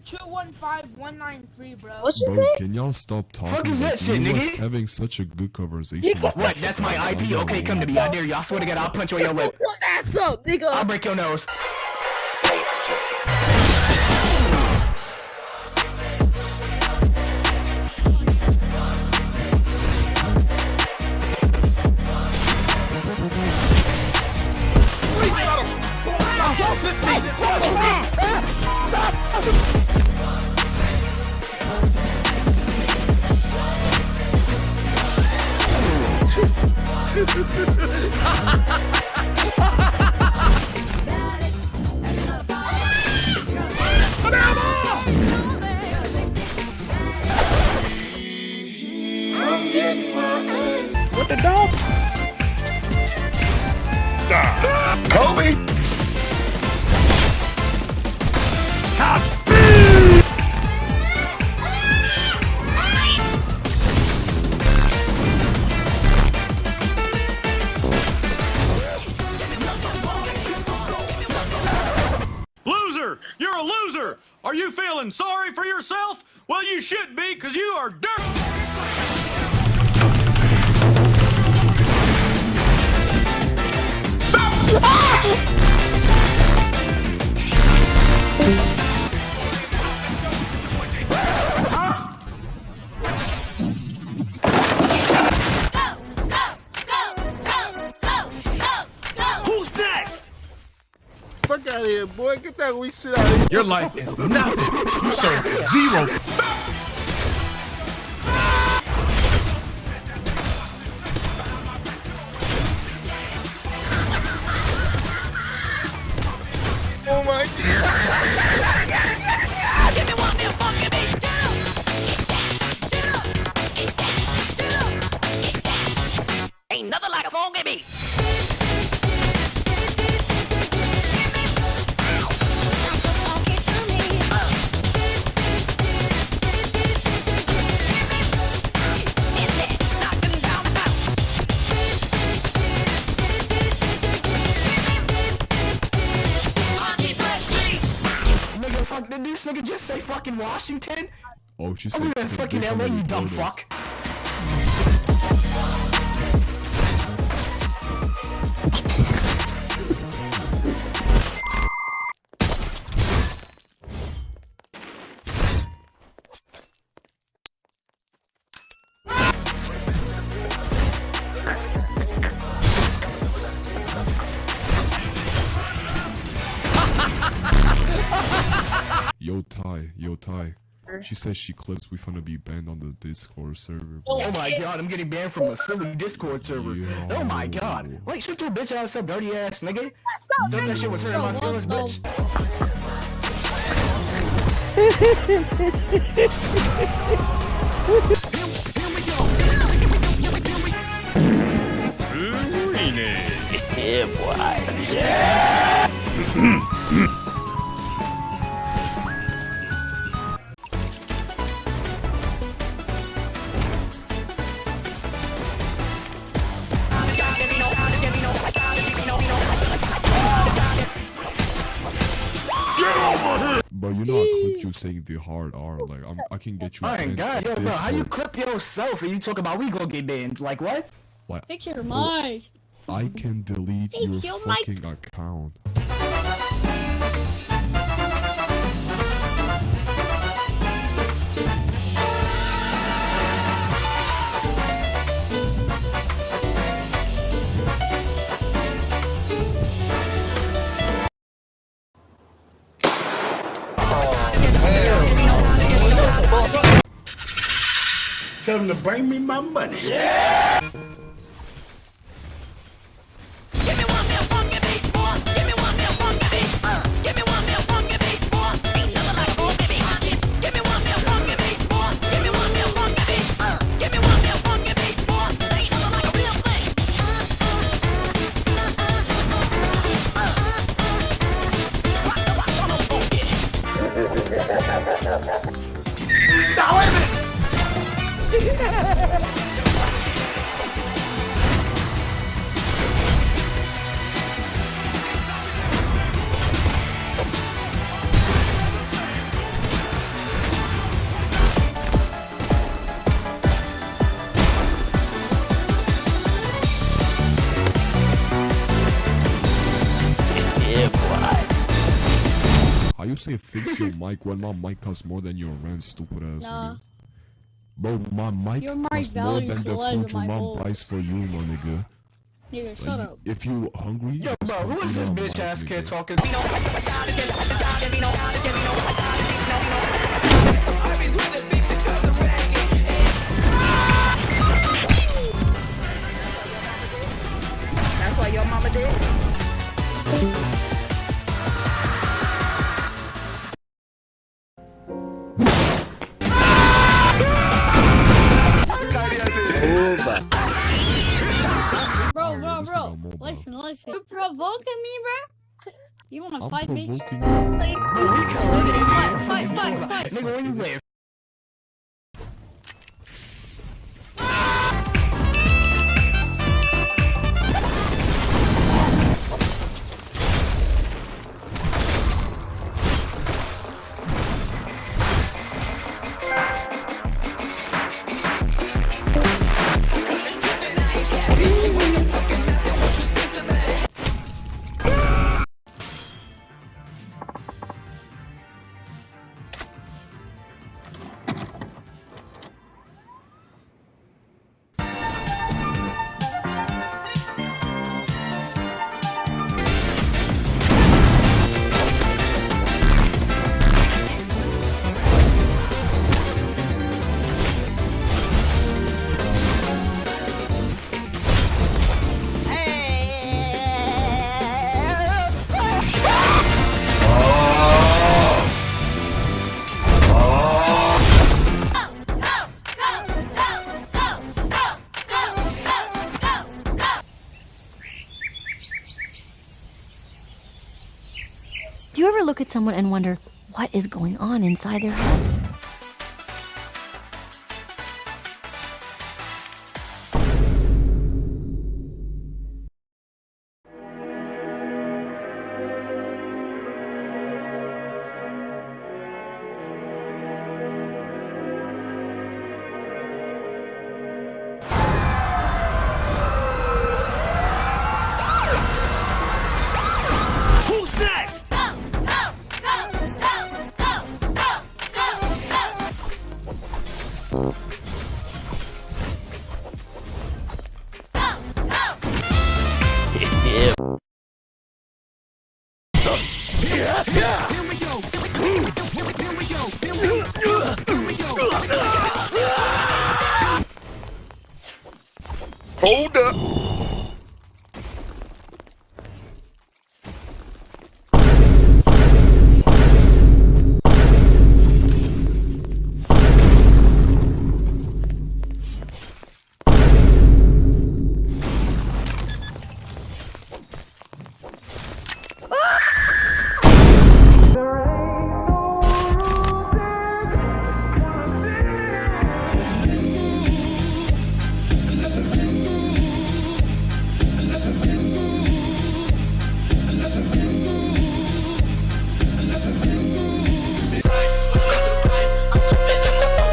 115193, bro. What you Bro, say? can y'all stop talking? Fuck is that shit, nigga? having such a good conversation. with What? That's my IP? Okay, come to me. I dare you. I swear to God, I'll punch you in your lip. Put ass up, nigga. I'll break your nose. What the dog? Kobe! Loser! You're a loser! Are you feeling sorry for yourself? Well, you should be, because you are dirt! Fuck out of here, boy. Get that weak shit out of here. Your life is nothing. You serve zero. Fucking Washington? Oh, she I said. in fucking LA, you dumb do this." fuck. Yo, Ty, yo, Ty. She says she clips we finna be banned on the Discord server. Oh my god, I'm getting banned from a silly Discord server. Oh my god. Like, shut your bitch ass up, dirty ass nigga. Thought that shit was hurting my feelings, bitch. But saying the hard R. Like I'm, I can get you Oh my banned god, on yo, bro, how you clip yourself and you talk about we gonna get banned? Like what? Fix your mic. I can delete Hey, your kill my- fucking account. Tell them to bring me my money. Say fix your mic when my mic costs more than your rent, stupid ass Nah. nigga. Bro, my mic Your costs more than the the food of your mom balls. buys for you, my nigga. Nigga, shut up. If you hungry, Yo, bro, who is this bitch ass kid nigga. talking? Bro, bro, bro. Listen, listen. You're provoking me, bro? You wanna I'm fight me? provoking Like, you. fight, fight, fight, fight. Nigga, where you live? Look at someone and wonder what is going on inside their head? Hold up.